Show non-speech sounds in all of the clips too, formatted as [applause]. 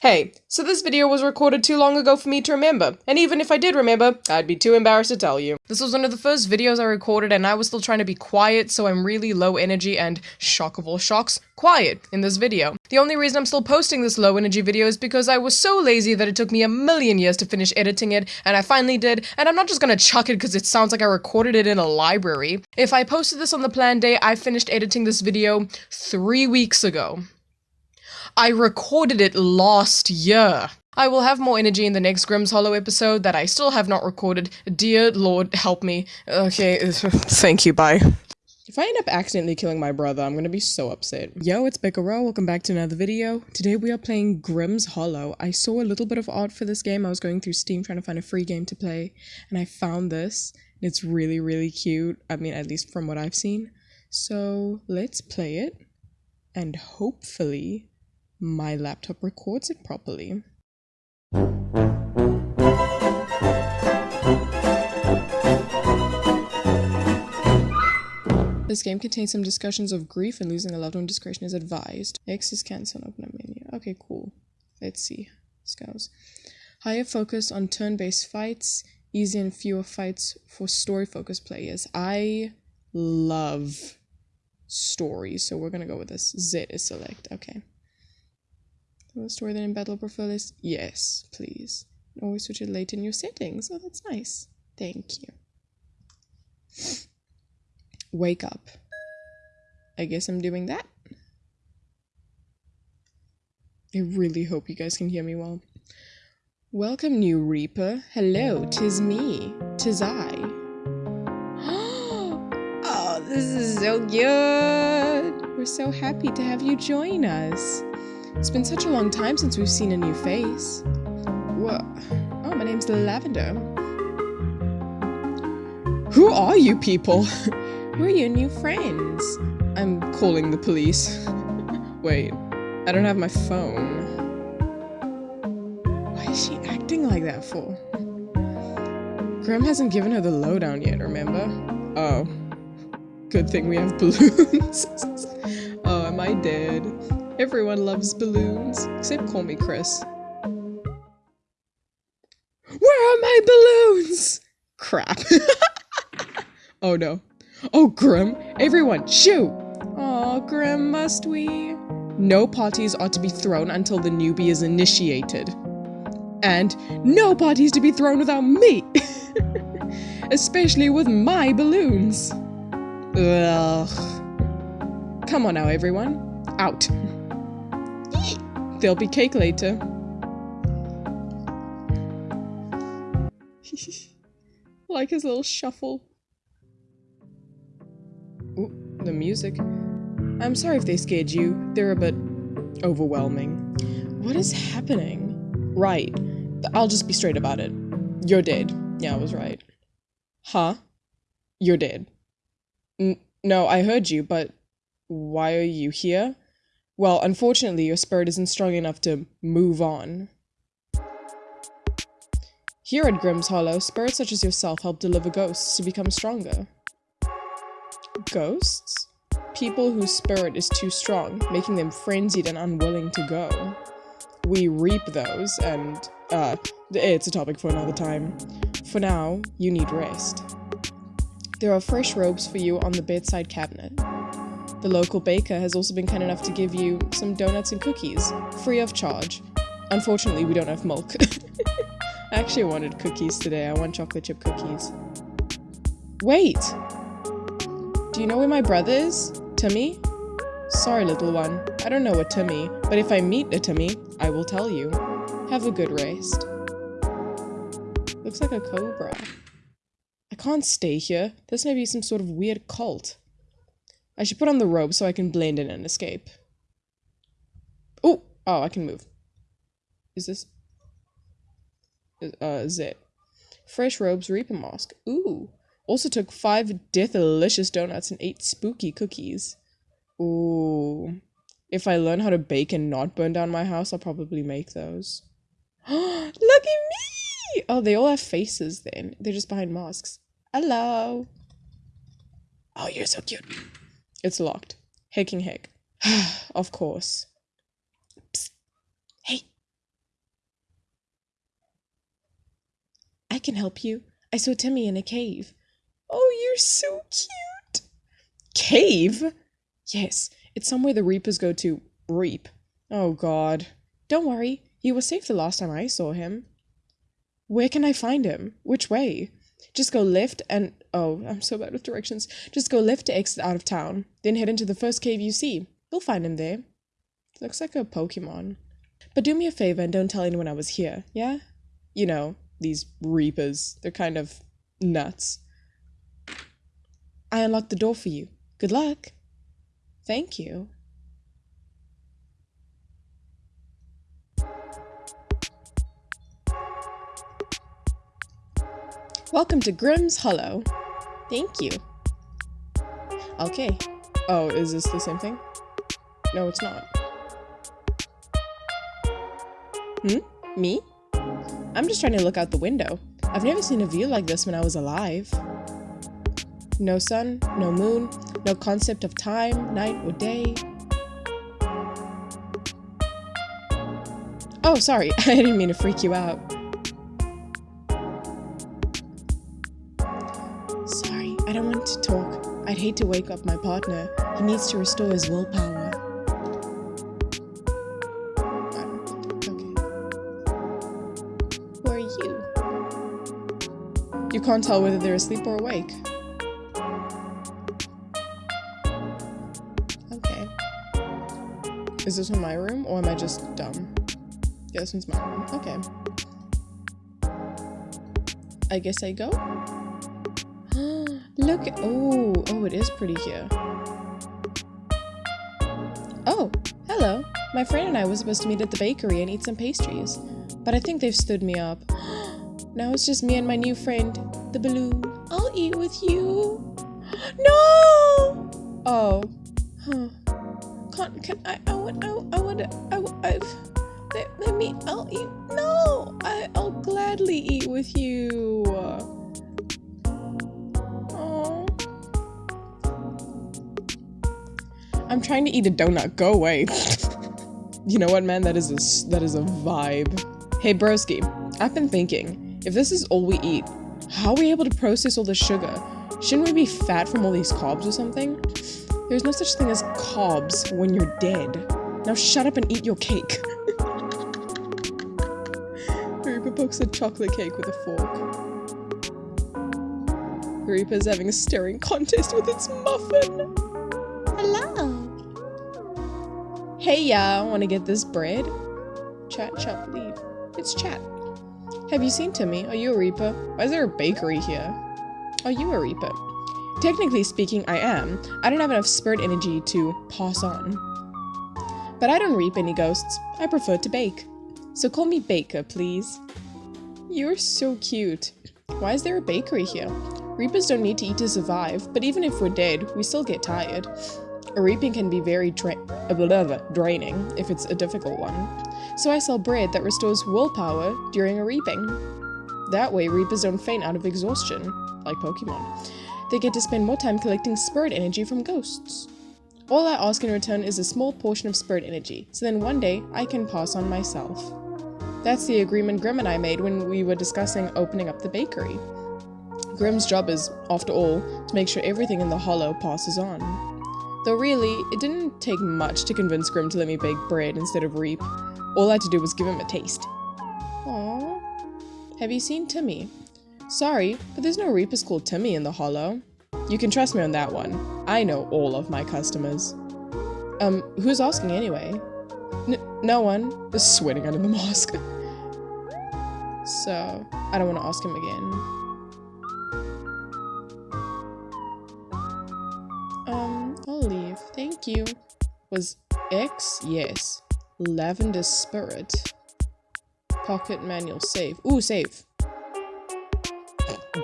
Hey, so this video was recorded too long ago for me to remember, and even if I did remember, I'd be too embarrassed to tell you. This was one of the first videos I recorded and I was still trying to be quiet, so I'm really low energy and, shock of all shocks, quiet in this video. The only reason I'm still posting this low energy video is because I was so lazy that it took me a million years to finish editing it, and I finally did, and I'm not just gonna chuck it because it sounds like I recorded it in a library. If I posted this on the planned day, I finished editing this video three weeks ago. I recorded it last year. I will have more energy in the next Grimm's Hollow episode that I still have not recorded. Dear Lord, help me. Okay, [laughs] thank you, bye. If I end up accidentally killing my brother, I'm gonna be so upset. Yo, it's Becca. Welcome back to another video. Today we are playing Grimm's Hollow. I saw a little bit of art for this game. I was going through Steam trying to find a free game to play, and I found this. It's really, really cute. I mean, at least from what I've seen. So let's play it, and hopefully my laptop records it properly. This game contains some discussions of grief and losing a loved one. Discretion is advised. X is cancel. Open a menu. Okay, cool. Let's see. This. Higher focus on turn-based fights. Easy and fewer fights for story-focused players. I love stories, so we're gonna go with this. Z is select. Okay. Will story then in battle prefer list? Yes, please. Always switch it late in your settings. Oh, that's nice. Thank you. Wake up. I guess I'm doing that. I really hope you guys can hear me well. Welcome, new Reaper. Hello, tis me. Tis I. [gasps] oh, this is so good. We're so happy to have you join us. It's been such a long time since we've seen a new face. What? Oh, my name's Lavender. Who are you people? [laughs] We're your new friends. I'm calling the police. [laughs] Wait, I don't have my phone. Why is she acting like that for? Grimm hasn't given her the lowdown yet, remember? Oh. Good thing we have [laughs] balloons. oh, am I dead? Everyone loves balloons, except call me Chris. Where are my balloons? Crap. [laughs] oh no. Oh, Grim, everyone, shoot! Oh, Grim, must we? No parties are to be thrown until the newbie is initiated. And no parties to be thrown without me! [laughs] Especially with my balloons. Ugh. Come on now, everyone. Out. There'll be cake later. [laughs] like his little shuffle. Ooh, the music. I'm sorry if they scared you. They're a bit overwhelming. What is happening? Right. I'll just be straight about it. You're dead. Yeah, I was right. Huh? You're dead. N no, I heard you, but why are you here? Well, unfortunately, your spirit isn't strong enough to move on. Here at Grimm's Hollow, spirits such as yourself help deliver ghosts to become stronger. Ghosts? People whose spirit is too strong, making them frenzied and unwilling to go. We reap those, and, uh, it's a topic for another time. For now, you need rest. There are fresh robes for you on the bedside cabinet. The local baker has also been kind enough to give you some donuts and cookies, free of charge. Unfortunately, we don't have milk. [laughs] I actually wanted cookies today. I want chocolate chip cookies. Wait! Do you know where my brother is? Timmy? Sorry, little one. I don't know a Timmy, but if I meet a Timmy, I will tell you. Have a good rest. Looks like a cobra. I can't stay here. This may be some sort of weird cult. I should put on the robe so I can blend in and escape. Oh! Oh, I can move. Is this... Uh, is it? Fresh robes, Reaper Mask. Ooh. Also took five delicious donuts and eight spooky cookies. Ooh. If I learn how to bake and not burn down my house, I'll probably make those. [gasps] Look at me! Oh, they all have faces then. They're just behind masks. Hello. Oh, you're so cute. It's locked. Hicking hick. [sighs] of course. Psst. Hey. I can help you. I saw Timmy in a cave. Oh, you're so cute. Cave? Yes, it's somewhere the reapers go to reap. Oh, God. Don't worry. He was safe the last time I saw him. Where can I find him? Which way? Just go left and Oh, I'm so bad with directions. Just go left to exit out of town. Then head into the first cave you see. You'll find him there. Looks like a Pokemon. But do me a favor and don't tell anyone I was here, yeah? You know, these Reapers. They're kind of nuts. I unlocked the door for you. Good luck. Thank you. Welcome to Grimm's Hollow. Thank you. Okay. Oh, is this the same thing? No, it's not. Hmm? Me? I'm just trying to look out the window. I've never seen a view like this when I was alive. No sun, no moon, no concept of time, night, or day. Oh, sorry, [laughs] I didn't mean to freak you out. I'd to wake up my partner. He needs to restore his willpower. Okay. Who are you? You can't tell whether they're asleep or awake. Okay. Is this in my room or am I just dumb? Yeah, this one's my room. Okay. I guess I go? Look, oh, oh, it is pretty here. Oh, hello. My friend and I were supposed to meet at the bakery and eat some pastries, but I think they've stood me up. [gasps] now it's just me and my new friend, the balloon. I'll eat with you. [gasps] No! Oh, huh. Can, can I, I want, I, I want, I, I've, let, let me, I'll eat, no! I, I'll gladly eat with you. I'm trying to eat a donut. Go away. [laughs] you know what, man? That is a that is a vibe. Hey, broski. I've been thinking, if this is all we eat, how are we able to process all the sugar? Shouldn't we be fat from all these carbs or something? There's no such thing as carbs when you're dead. Now shut up and eat your cake. [laughs] Reaper pokes a chocolate cake with a fork. Reaper's having a staring contest with its muffin. Hello. Hey, y'all, want to get this bread? Chat, chat, leave. It's chat. Have you seen Timmy? Are you a Reaper? Why is there a bakery here? Are you a Reaper? Technically speaking, I am. I don't have enough spirit energy to pass on. But I don't reap any ghosts. I prefer to bake. So call me Baker, please. You're so cute. Why is there a bakery here? Reapers don't need to eat to survive, but even if we're dead, we still get tired. Reaping can be very dra uh, draining if it's a difficult one. So I sell bread that restores willpower during a reaping. That way, reapers don't faint out of exhaustion, like Pokemon. They get to spend more time collecting spirit energy from ghosts. All I ask in return is a small portion of spirit energy, so then one day I can pass on myself. That's the agreement Grim and I made when we were discussing opening up the bakery. Grim's job is, after all, to make sure everything in the hollow passes on. Though really, it didn't take much to convince Grim to let me bake bread instead of reap. All I had to do was give him a taste. Aww. Have you seen Timmy? Sorry, but there's no reapers called Timmy in the hollow. You can trust me on that one. I know all of my customers. Um, who's asking anyway? N no one. sweating under the [laughs] mask. so, I don't want to ask him again. You. Was X? Yes. Lavender Spirit. Pocket manual save. Ooh, save.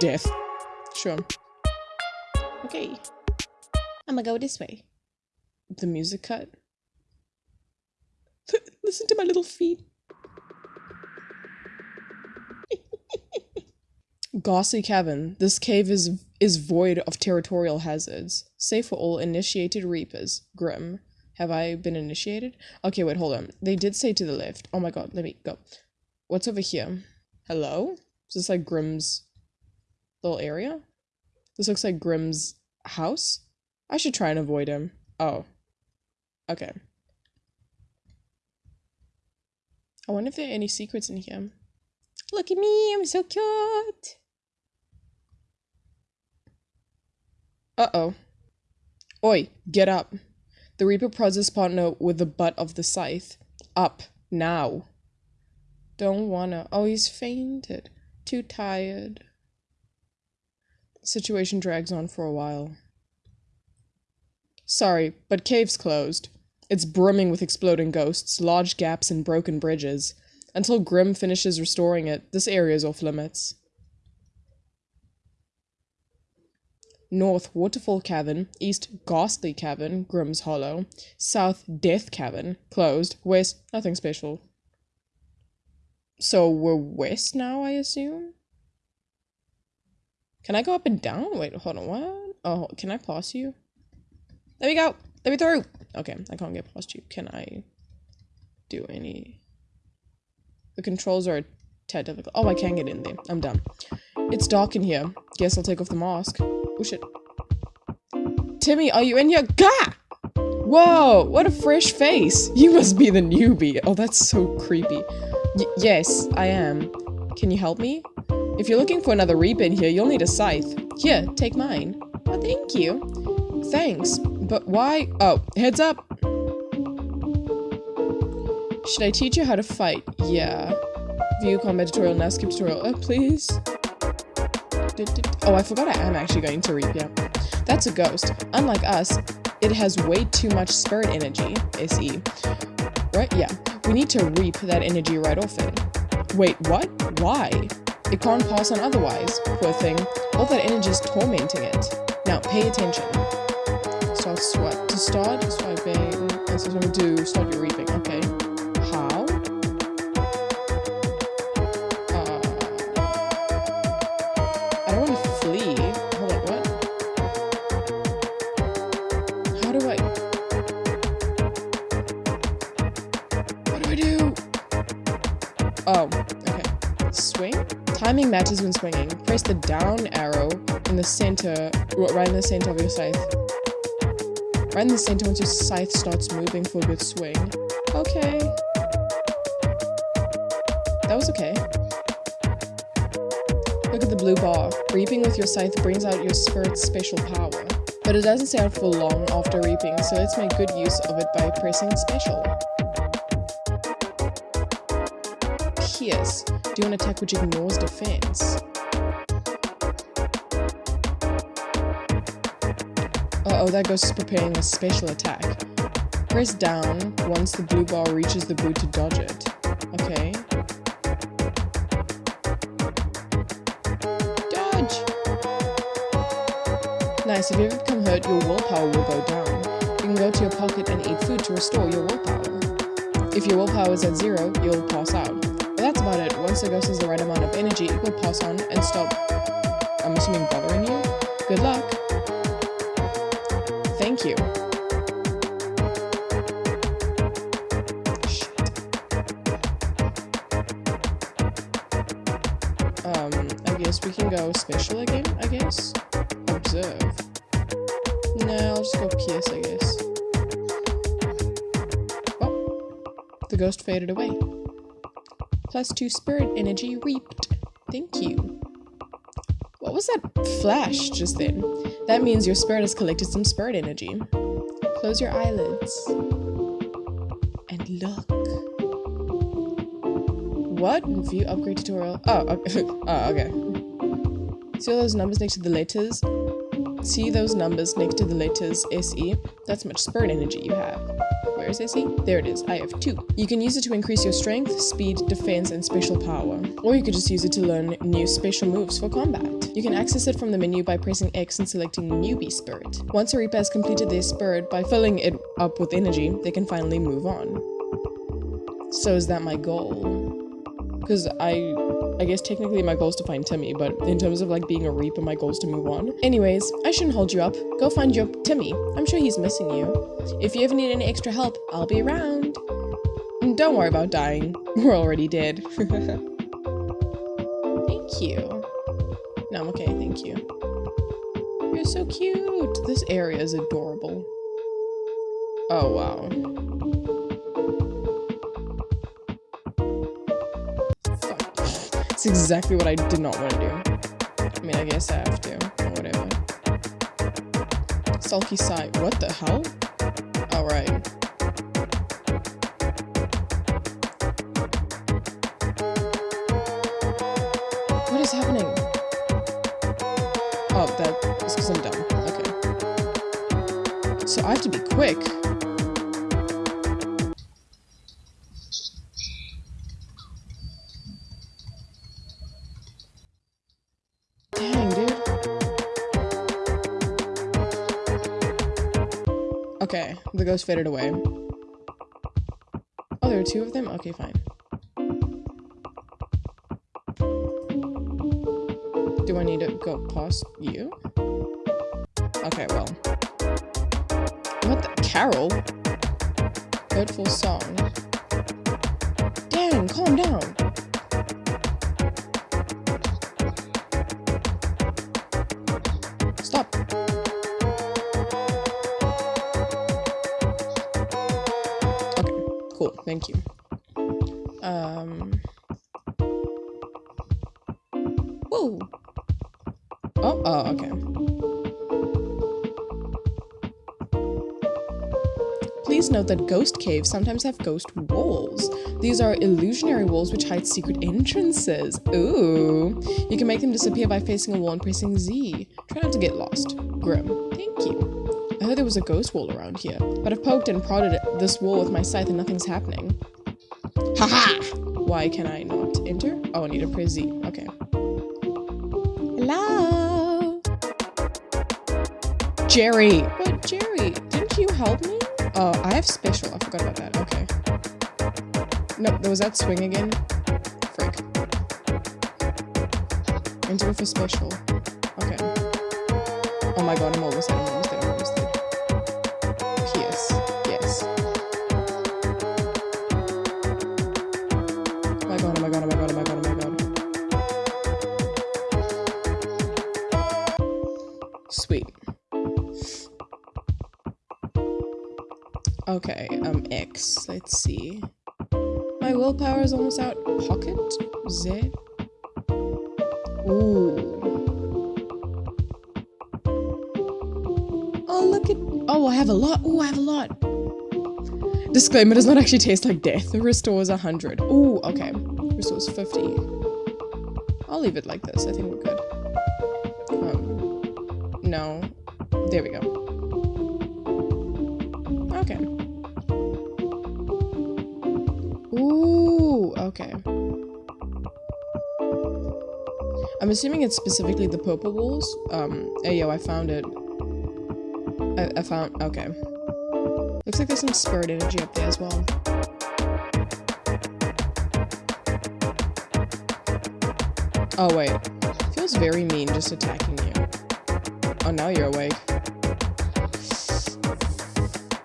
Death. Sure. Okay. I'm gonna go this way. The music cut. [laughs] Listen to my little feet. [laughs] Gossy Cavern. This cave is is void of territorial hazards. Safe for all initiated reapers. Grim. Have I been initiated? Okay, wait, hold on. They did say to the left. Oh my god, let me go. What's over here? Hello? Is this like Grimm's little area? This looks like Grimm's house. I should try and avoid him. Oh. Okay. I wonder if there are any secrets in here. Look at me, I'm so cute. Uh-oh. Oi, get up. The Reaper prods his partner with the butt of the scythe. Up, now. Don't wanna. Oh, he's fainted. Too tired. The situation drags on for a while. Sorry, but cave's closed. It's brimming with exploding ghosts, large gaps and broken bridges. Until Grim finishes restoring it, this area is off limits. North Waterfall Cavern, East Ghastly Cavern, Grimm's Hollow, South Death Cavern, closed, West, nothing special. So we're west now, I assume? Can I go up and down? Wait, hold on, what? Oh, can I pass you? There we go! Let me through! Okay, I can't get past you. Can I do any... The controls are tad difficult. Oh, I can get in there. I'm done. It's dark in here. Guess I'll take off the mask. Oh shit. Timmy, are you in here? Gah! Whoa, what a fresh face. You must be the newbie. Oh, that's so creepy. Y yes, I am. Can you help me? If you're looking for another reap in here, you'll need a scythe. Here, take mine. Oh, thank you. Thanks, but why? Oh, heads up. Should I teach you how to fight? Yeah. View combat tutorial now, skip tutorial. Oh, please. Oh, I forgot I am actually going to reap, yeah. That's a ghost. Unlike us, it has way too much spirit energy, SE. Right? Yeah. We need to reap that energy right off it. Wait, what? Why? It can't pass on otherwise, poor thing. All that energy is tormenting it. Now, pay attention. Start swipe. To start, swiping. This is what we do. Start your reaping. Okay. Timing matters when swinging. Press the down arrow in the center, right in the center of your scythe. Right in the center once your scythe starts moving for a good swing. Okay. That was okay. Look at the blue bar. Reaping with your scythe brings out your spirit's special power. But it doesn't stay out for long after reaping, so let's make good use of it by pressing special. Pierce. Do an attack which ignores defense. Uh oh, that ghost is preparing a special attack. Press down once the blue bar reaches the boot to dodge it. Okay. Dodge! Nice, if you ever become hurt, your willpower will go down. You can go to your pocket and eat food to restore your willpower. If your willpower is at zero, you'll pass out that's about it. Once the ghost has the right amount of energy, it will pass on and stop, 2 spirit energy reaped. Thank you. What was that flash just then? That means your spirit has collected some spirit energy. Close your eyelids. And look. What? View upgrade tutorial. Oh, okay. [laughs] oh, okay. See all those numbers next to the letters? See those numbers next to the letters SE? That's much spirit energy you have. Where is SE? There it is. I have two. You can use it to increase your strength, speed, defense, and special power. Or you could just use it to learn new special moves for combat. You can access it from the menu by pressing X and selecting Newbie Spirit. Once a Reaper has completed their spirit by filling it up with energy, they can finally move on. So is that my goal? Because I I guess technically my goal is to find Timmy, but in terms of like being a Reaper, my goal is to move on. Anyways, I shouldn't hold you up. Go find your Timmy. I'm sure he's missing you. If you ever need any extra help, I'll be around. Mm, don't worry about dying. [laughs] We're already dead. Thank [laughs] Thank you. No, I'm okay, thank you. You're so cute. This area is adorable. Oh, wow. That's exactly what I did not want to do. I mean, I guess I have to. Whatever. Sulky side. What the hell? Alright. What is happening? Oh, that is because I'm dumb. Okay. So I have to be quick. Okay, the ghost faded away. Oh, there are two of them? Okay, fine. Do I need to go past you? Okay, well. What the- Carol? Hurtful song. Dang, calm down. Thank you. Um. Whoa. Oh, oh, okay. Please note that ghost caves sometimes have ghost walls. These are illusionary walls which hide secret entrances. Ooh. You can make them disappear by facing a wall and pressing Z. Try not to get lost. Grim. Thank you. I heard there was a ghost wall around here, but I've poked and prodded this wall with my scythe and nothing's happening. Haha! Why can I not enter? Oh, I need to press Z. Okay. Hello? Jerry! But Jerry, didn't you help me? Oh, I have special. I forgot about that. Okay. No, there was that swing again. Frick. Enter for special. Okay. Oh my god, I'm almost there. Let's see. My willpower is almost out. Pocket? Z? Ooh. Oh, look at- Oh, I have a lot. Ooh, I have a lot. Disclaimer, does not actually taste like death. The restores 100. Ooh, okay. Restores 50. I'll leave it like this. I think we're good. Um, no. There we go. Assuming it's specifically the purple walls. Um, hey yo, I found it. I, I found, okay. Looks like there's some spirit energy up there as well. Oh wait, feels very mean just attacking you. Oh, now you're awake.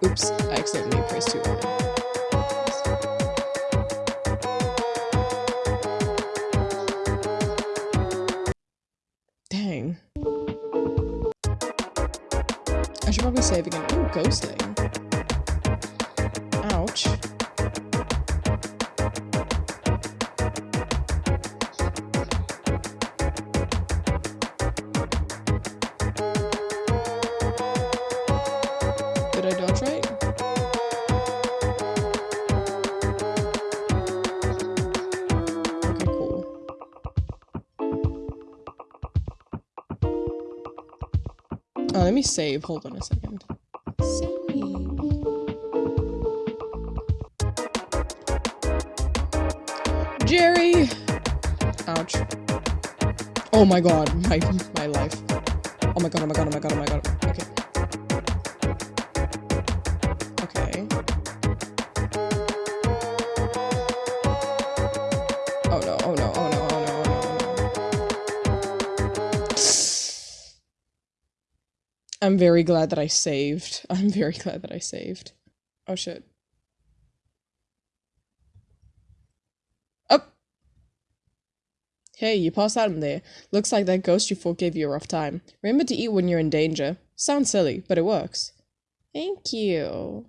Oops, I accidentally pressed too early. Save again. Ooh, ghosting. Ouch. Did I dodge right? Okay, cool. Oh, let me save. Hold on a second. Oh my god, my my life. Oh my god, oh my god, oh my god, oh my god. Okay. Okay. Oh no, oh no, oh no, oh no, oh no, oh no. I'm very glad that I saved. [laughs] I'm very glad that I saved. Oh shit. Hey, you passed out in there. Looks like that ghost you fought gave you a rough time. Remember to eat when you're in danger. Sounds silly, but it works. Thank you.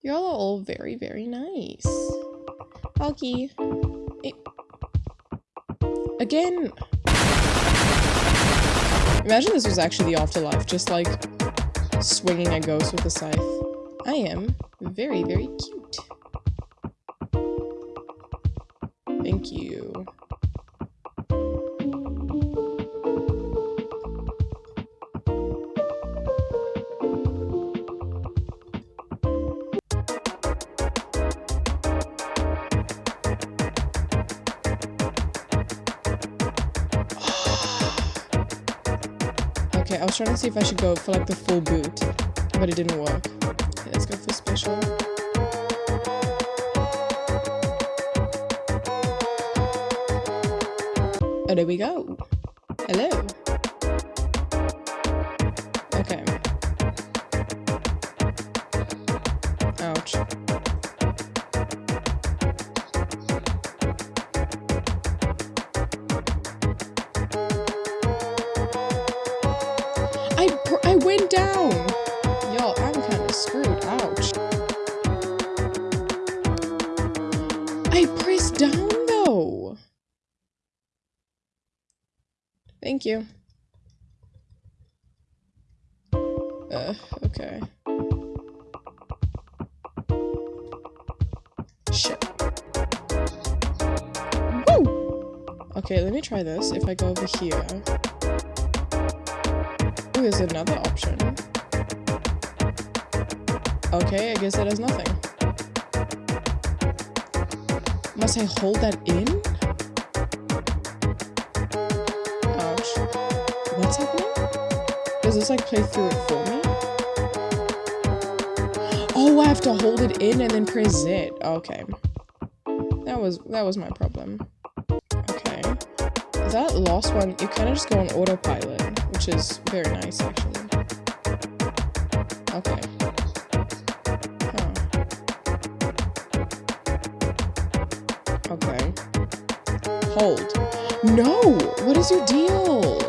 Y'all are all very, very nice. Hey. Again. Imagine this was actually the afterlife, just like swinging a ghost with a scythe. I am very, very cute. Thank you. I was trying to see if I should go for like the full boot, but it didn't work. Okay, let's go for special. Oh, there we go. Hello. You. Uh, okay. Shit. Woo! Okay, let me try this. If I go over here. Ooh, there's another option. Okay, I guess that does nothing. Must I hold that in? This like play through it for me? Oh, I have to hold it in and then press Z. Okay. That was that was my problem. Okay. That last one, you kind of just go on autopilot, which is very nice actually. Okay. Huh. Okay. Hold. No! What is your deal?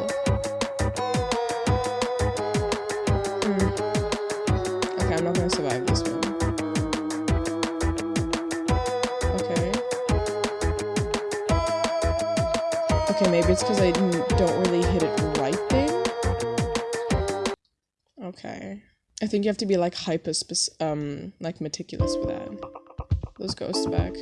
Think you have to be like hyper um like meticulous with that. Those ghosts back.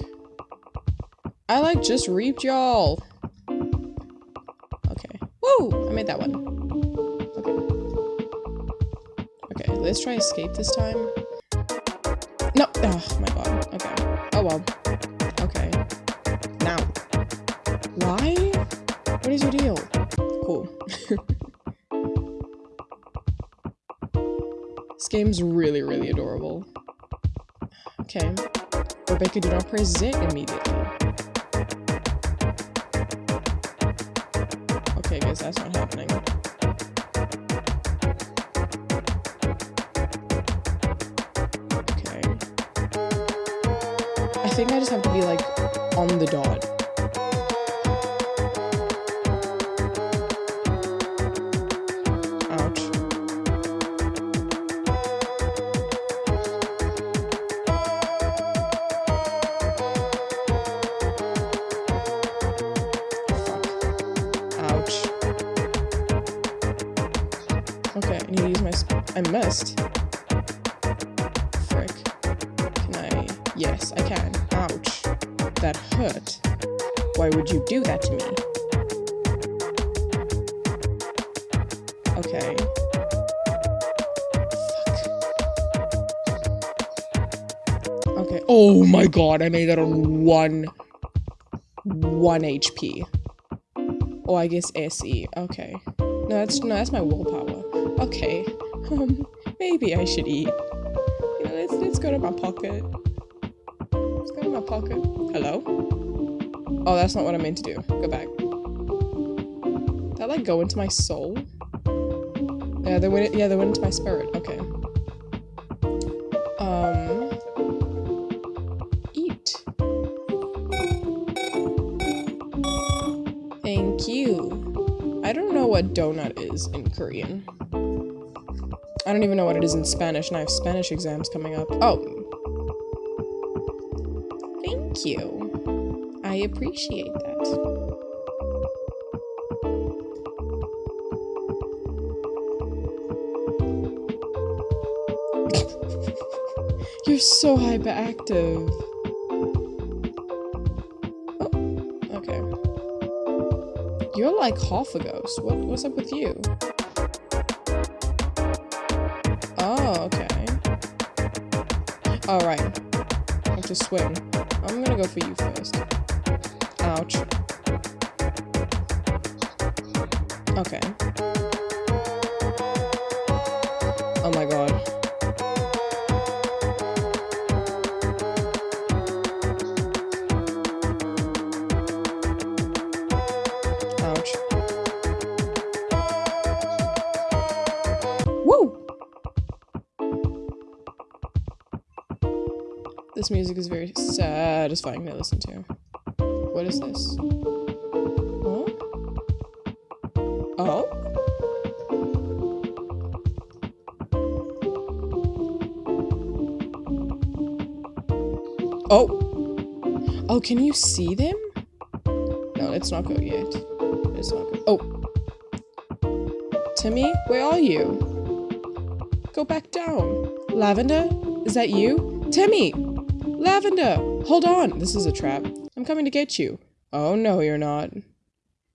I like just reaped y'all. Okay. Woo! I made that one. Okay. Okay, let's try escape this time. No! Oh my god. Okay. Oh well. Game's really, really adorable. Okay. Rebecca, do not press immediately. Okay, guys, that's not happening. Okay. I think I just have to be like on the dot. God, I made that on one. One HP. Oh, I guess SE. Okay. No, that's no, that's my willpower. Okay. Um, maybe I should eat. You know, let's let's go to my pocket. Let's go to my pocket. Hello? Oh, that's not what I meant to do. Go back. Did that like go into my soul? Yeah, they went. Yeah, they went into my spirit. Thank you. I don't know what donut is in Korean. I don't even know what it is in Spanish, and I have Spanish exams coming up. Oh. Thank you. I appreciate that. [laughs] You're so hyperactive. Like half a ghost. What, what's up with you? Oh, okay. Alright. I have to swim. I'm gonna go for you first. Satisfying to listen to. What is this? Oh? Oh? Oh! Oh, can you see them? No, let's not go yet. Let's not go. Oh! Timmy, where are you? Go back down. Lavender? Is that you? Timmy! Lavender! Hold on! This is a trap. I'm coming to get you. Oh, no, you're not.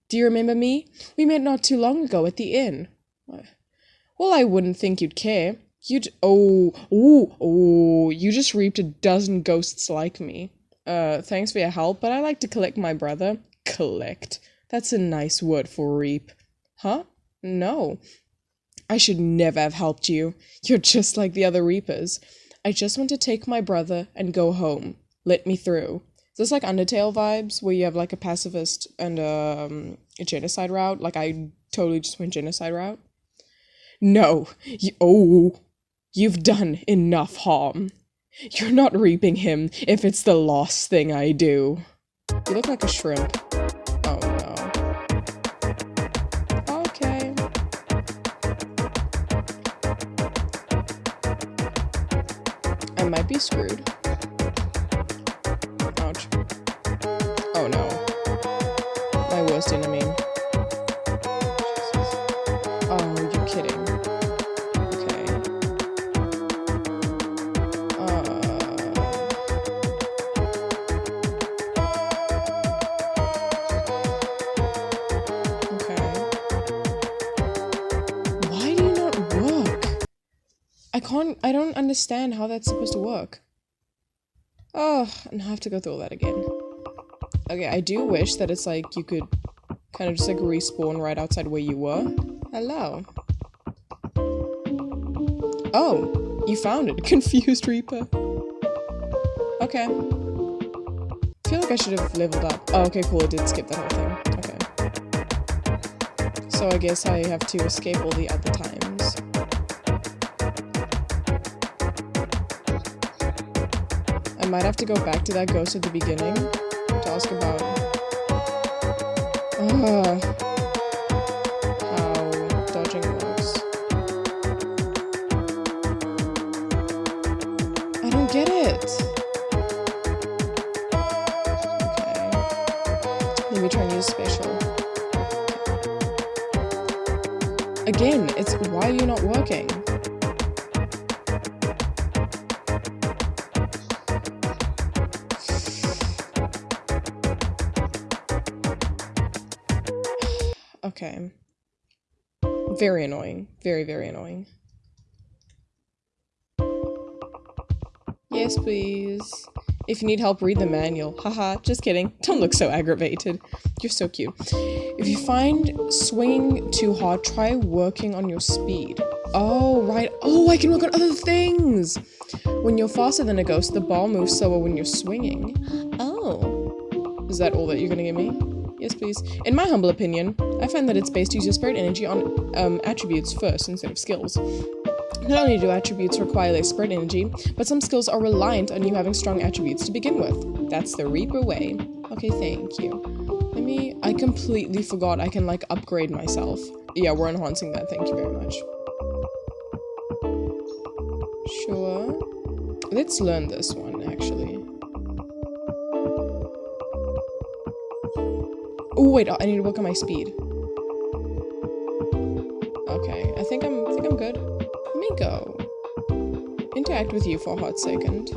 Do you remember me? We met not too long ago at the inn. Well, I wouldn't think you'd care. You'd- oh, ooh, oh, you just reaped a dozen ghosts like me. Uh, thanks for your help, but I like to collect my brother. Collect. That's a nice word for reap. Huh? No. I should never have helped you. You're just like the other reapers. I just want to take my brother and go home. Let me through. Is this like Undertale vibes, where you have like a pacifist and um, a genocide route? Like I totally just went genocide route. No. You, oh, you've done enough harm. You're not reaping him if it's the last thing I do. You look like a shrimp. Oh no. Okay. I might be screwed. Understand how that's supposed to work. Oh, and I have to go through all that again. Okay, I do wish that it's like you could kind of just like respawn right outside where you were. Hello. Oh, you found it. [laughs] Confused Reaper. Okay. I feel like I should have leveled up. Oh, okay, cool. I did skip that whole thing. Okay. So I guess I have to escape all the other times. I might have to go back to that ghost at the beginning to ask about uh, how dodging works. I don't get it. Okay. Let me try and use spatial. Again, it's why you're you not working? Okay. Very annoying. Very, very annoying. Yes, please. If you need help, read the manual. Haha, just kidding. Don't look so aggravated. You're so cute. If you find swinging too hard, try working on your speed. Oh, right. Oh, I can work on other things! When you're faster than a ghost, the ball moves slower when you're swinging. Oh. Is that all that you're gonna give me? Yes, please. In my humble opinion, I find that it's best to use your spirit energy on um, attributes first instead of skills. Not only do attributes require less spirit energy, but some skills are reliant on you having strong attributes to begin with. That's the Reaper way. Okay, thank you. Let Timmy, I completely forgot I can, like, upgrade myself. Yeah, we're enhancing that. Thank you very much. Sure. Let's learn this one, actually. Oh, wait, I need to work on my speed. Okay, I think I'm, I think I'm good. Let me go. Interact with you for a hot second.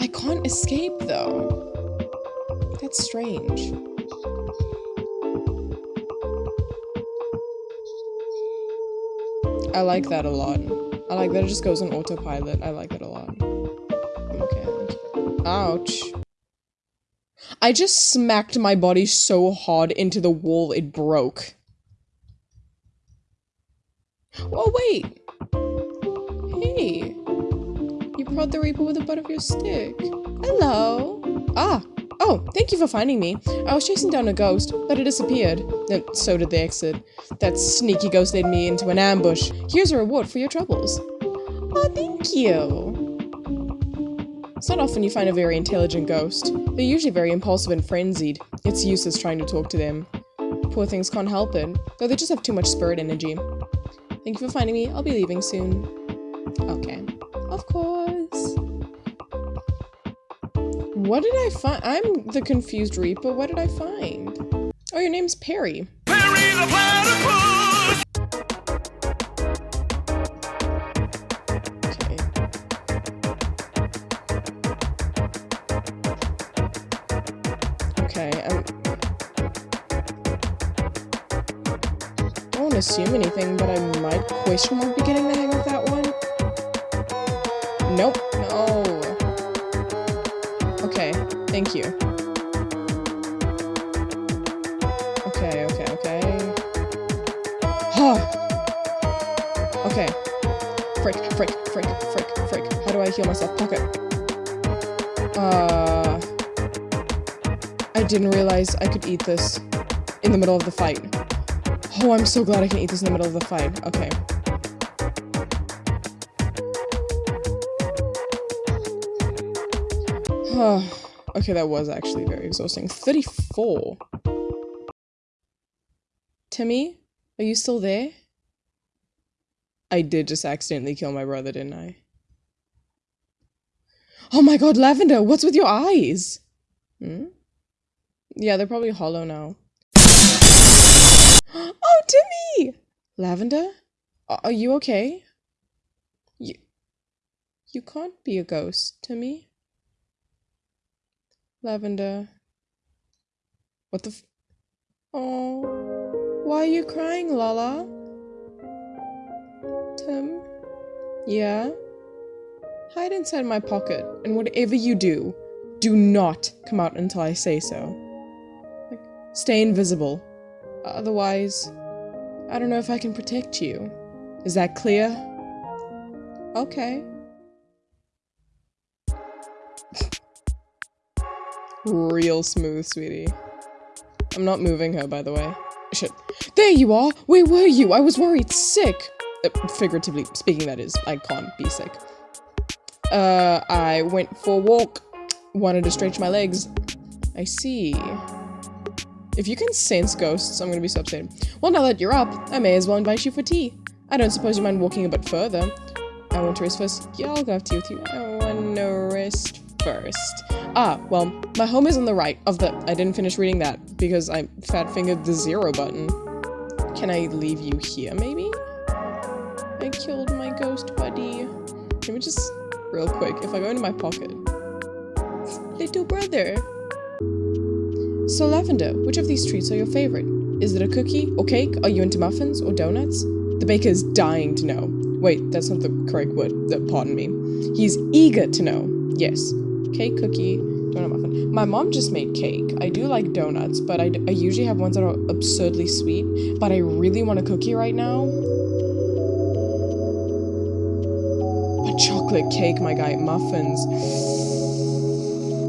I can't escape, though. That's strange. I like that a lot. I like that it just goes on autopilot. I like that a lot. Okay. Ouch. I just smacked my body so hard into the wall it broke. Oh, wait. Hey. You prod the Reaper with the butt of your stick. Hello. Ah, Oh, thank you for finding me. I was chasing down a ghost, but it disappeared. And so did the exit. That sneaky ghost led me into an ambush. Here's a reward for your troubles. Oh, thank you. It's not often you find a very intelligent ghost. They're usually very impulsive and frenzied. It's useless trying to talk to them. Poor things can't help it, though they just have too much spirit energy. Thank you for finding me. I'll be leaving soon. Okay. Of course. What did I find? I'm the confused Reaper. What did I find? Oh, your name's Perry. Perry assume anything, but I might question mark be getting the hang of that one. Nope. No. Okay, thank you. Okay, okay, okay. Huh. okay. Frick, frick, frick, frick, frick. How do I heal myself? Pocket. Uh... I didn't realize I could eat this in the middle of the fight. Oh, I'm so glad I can eat this in the middle of the fight. Okay. okay, that was actually very exhausting. 34. Timmy, are you still there? I did just accidentally kill my brother, didn't I? Oh my god, Lavender, what's with your eyes? Hmm? Yeah, they're probably hollow now. Oh, Timmy! Lavender? Are you okay? You... You can't be a ghost, Timmy. Lavender. What the f Oh. Why are you crying, Lala? Tim? Yeah? Hide inside my pocket, and whatever you do, do not come out until I say so. Like, stay invisible. Otherwise, I don't know if I can protect you. Is that clear? Okay. [laughs] Real smooth, sweetie. I'm not moving her, by the way. Shit. There you are! Where were you? I was worried sick! Uh, figuratively speaking, that is. I can't be sick. Uh, I went for a walk. Wanted to stretch my legs. I see. If you can sense ghosts, I'm gonna be so upset. Well, now that you're up, I may as well invite you for tea. I don't suppose you mind walking a bit further. I want to rest first. Yeah, I'll go have tea with you. I want to rest first. Ah, well, my home is on the right of the- I didn't finish reading that because I fat-fingered the zero button. Can I leave you here, maybe? I killed my ghost buddy. Let me just, real quick, if I go into my pocket. [laughs] Little brother. So Lavender, which of these treats are your favorite? Is it a cookie or cake? Are you into muffins or donuts? The baker is dying to know. Wait, that's not the correct word. Uh, pardon me. He's eager to know. Yes, cake, cookie, donut muffin. My mom just made cake. I do like donuts, but I, I usually have ones that are absurdly sweet. But I really want a cookie right now. A chocolate cake, my guy. Muffins.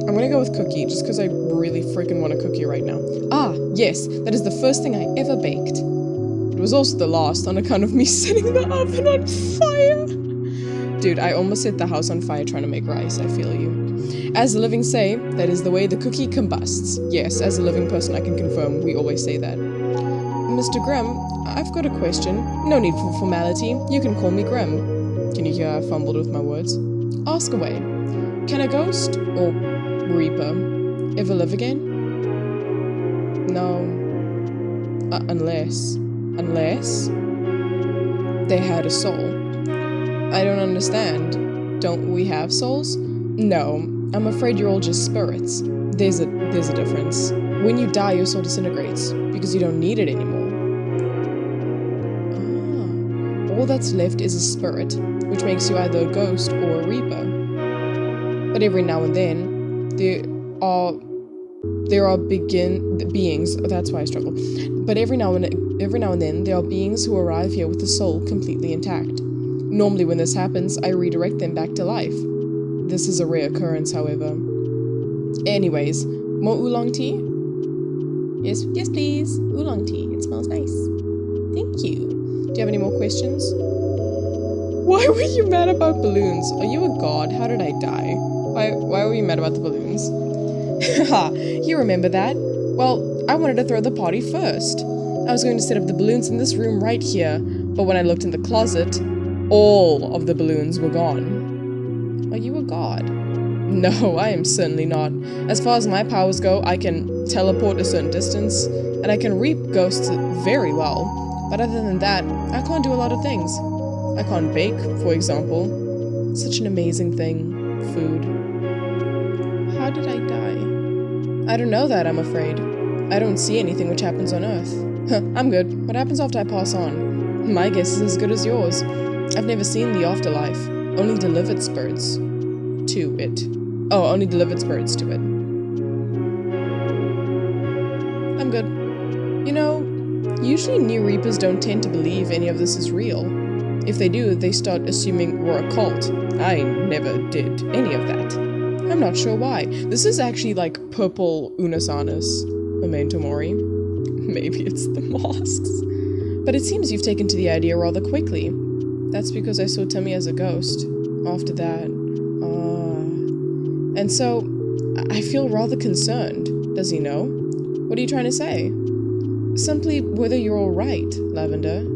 I'm gonna go with cookie, just because I really freaking want a cookie right now. Ah, yes, that is the first thing I ever baked. It was also the last on account of me [laughs] setting the oven on fire. Dude, I almost set the house on fire trying to make rice, I feel you. As the living say, that is the way the cookie combusts. Yes, as a living person, I can confirm we always say that. Mr. Grimm, I've got a question. No need for formality. You can call me Grimm. Can you hear I fumbled with my words? Ask away. Can a ghost, or reaper, ever live again? No. Uh, unless. Unless. They had a soul. I don't understand. Don't we have souls? No. I'm afraid you're all just spirits. There's a there's a difference. When you die, your soul disintegrates because you don't need it anymore. Ah. All that's left is a spirit, which makes you either a ghost or a reaper. But every now and then, there are there are begin beings. Oh, that's why I struggle. But every now and every now and then, there are beings who arrive here with the soul completely intact. Normally, when this happens, I redirect them back to life. This is a rare occurrence, however. Anyways, more oolong tea? Yes, yes, please. Oolong tea. It smells nice. Thank you. Do you have any more questions? Why were you mad about balloons? Are you a god? How did I die? Why, why were you mad about the balloons? Haha, [laughs] you remember that? Well, I wanted to throw the party first. I was going to set up the balloons in this room right here, but when I looked in the closet, all of the balloons were gone. Are you a god? [laughs] No, I am certainly not. As far as my powers go, I can teleport a certain distance, and I can reap ghosts very well. But other than that, I can't do a lot of things. I can't bake, for example. Such an amazing thing. Food. Did I die? I don't know that, I'm afraid. I don't see anything which happens on Earth. I'm good. What happens after I pass on? My guess is as good as yours. I've never seen the afterlife, only delivered spirits to it. Oh, only delivered spirits to it. I'm good. You know, usually new reapers don't tend to believe any of this is real. If they do, they start assuming we're a cult. I never did any of that. I'm not sure why. This is actually like purple Unasanus, Memento. [laughs] Maybe it's the mosques. But it seems you've taken to the idea rather quickly. That's because I saw Timmy as a ghost. After that, uh... And so, I feel rather concerned. Does he know? What are you trying to say? Simply whether you're alright, Lavender.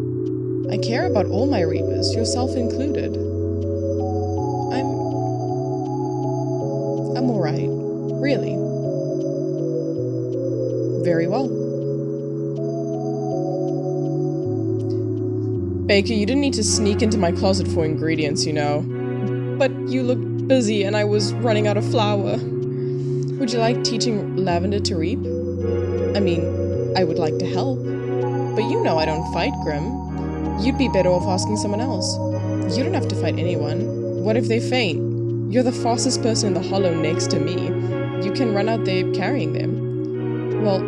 I care about all my reapers, yourself included. I'm alright. Really. Very well. Baker, you didn't need to sneak into my closet for ingredients, you know. But you looked busy and I was running out of flour. Would you like teaching Lavender to reap? I mean, I would like to help. But you know I don't fight, Grim. You'd be better off asking someone else. You don't have to fight anyone. What if they faint? You're the fastest person in the hollow next to me. You can run out there carrying them. Well,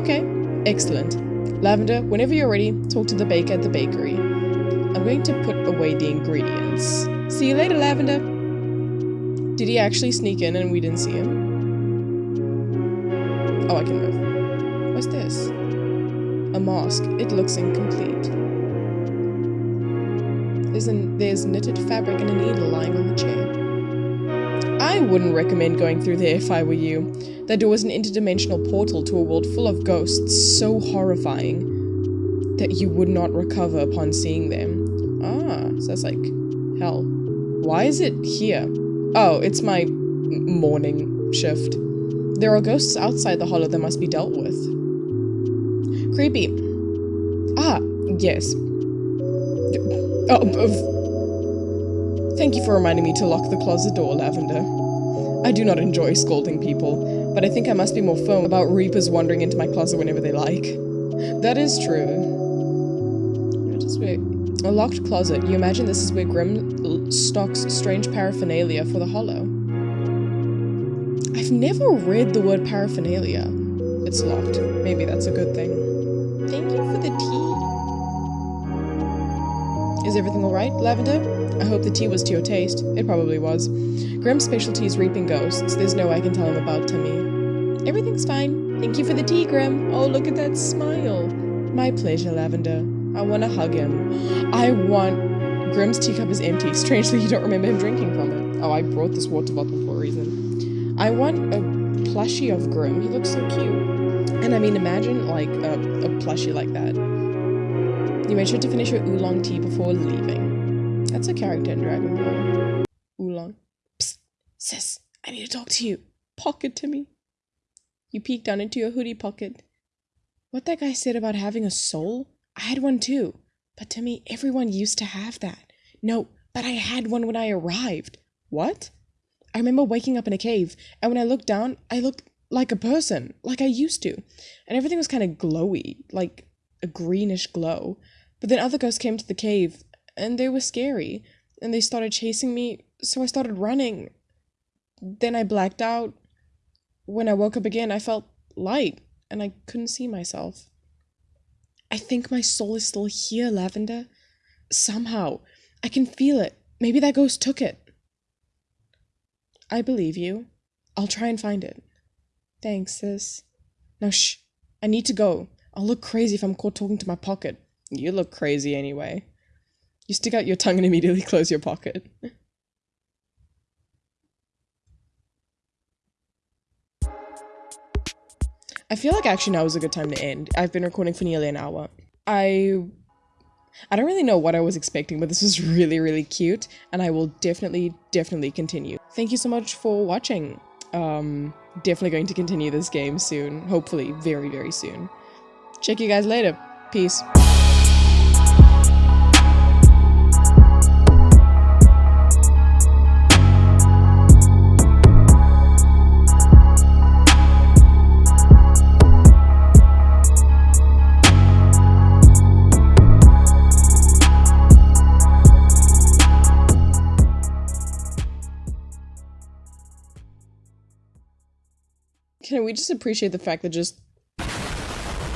okay. Excellent. Lavender, whenever you're ready, talk to the baker at the bakery. I'm going to put away the ingredients. See you later, Lavender. Did he actually sneak in and we didn't see him? Oh, I can move. What's this? A mask. It looks incomplete. There's, an, there's knitted fabric and a needle lying on the chair. I wouldn't recommend going through there if I were you. That door was an interdimensional portal to a world full of ghosts so horrifying that you would not recover upon seeing them. Ah, so that's like hell. Why is it here? Oh, it's my morning shift. There are ghosts outside the hollow that must be dealt with. Creepy. Ah, yes. Oh, thank you for reminding me to lock the closet door, Lavender. I do not enjoy scolding people, but I think I must be more firm about reapers wandering into my closet whenever they like. That is true. A locked closet. You imagine this is where Grim stocks strange paraphernalia for the hollow. I've never read the word paraphernalia. It's locked. Maybe that's a good thing. Thank you for the tea. Is everything alright, Lavender? I hope the tea was to your taste. It probably was. Grimm's specialty is reaping ghosts. There's no I can tell him about Timmy. Everything's fine. Thank you for the tea, Grim. Oh, look at that smile. My pleasure, Lavender. I want to hug him. I want Grim's teacup is empty. [laughs] Strangely, you don't remember him drinking from it. Oh, I brought this water bottle for a reason. I want a plushie of Grim. He looks so cute. And I mean, imagine like a, a plushie like that. You made sure to finish your oolong tea before leaving. That's a character in Dragon Ball. Sis, I need to talk to you. Pocket to me. You peeked down into your hoodie pocket. What that guy said about having a soul? I had one too. But to me, everyone used to have that. No, but I had one when I arrived. What? I remember waking up in a cave, and when I looked down, I looked like a person, like I used to. And everything was kind of glowy, like a greenish glow. But then other ghosts came to the cave, and they were scary, and they started chasing me, so I started running. Then I blacked out. When I woke up again, I felt light, and I couldn't see myself. I think my soul is still here, Lavender. Somehow. I can feel it. Maybe that ghost took it. I believe you. I'll try and find it. Thanks, sis. Now shh. I need to go. I'll look crazy if I'm caught talking to my pocket. You look crazy anyway. You stick out your tongue and immediately [laughs] close your pocket. I feel like actually now is a good time to end. I've been recording for nearly an hour. I I don't really know what I was expecting, but this was really, really cute, and I will definitely, definitely continue. Thank you so much for watching. Um, definitely going to continue this game soon. Hopefully, very, very soon. Check you guys later. Peace. Can we just appreciate the fact that just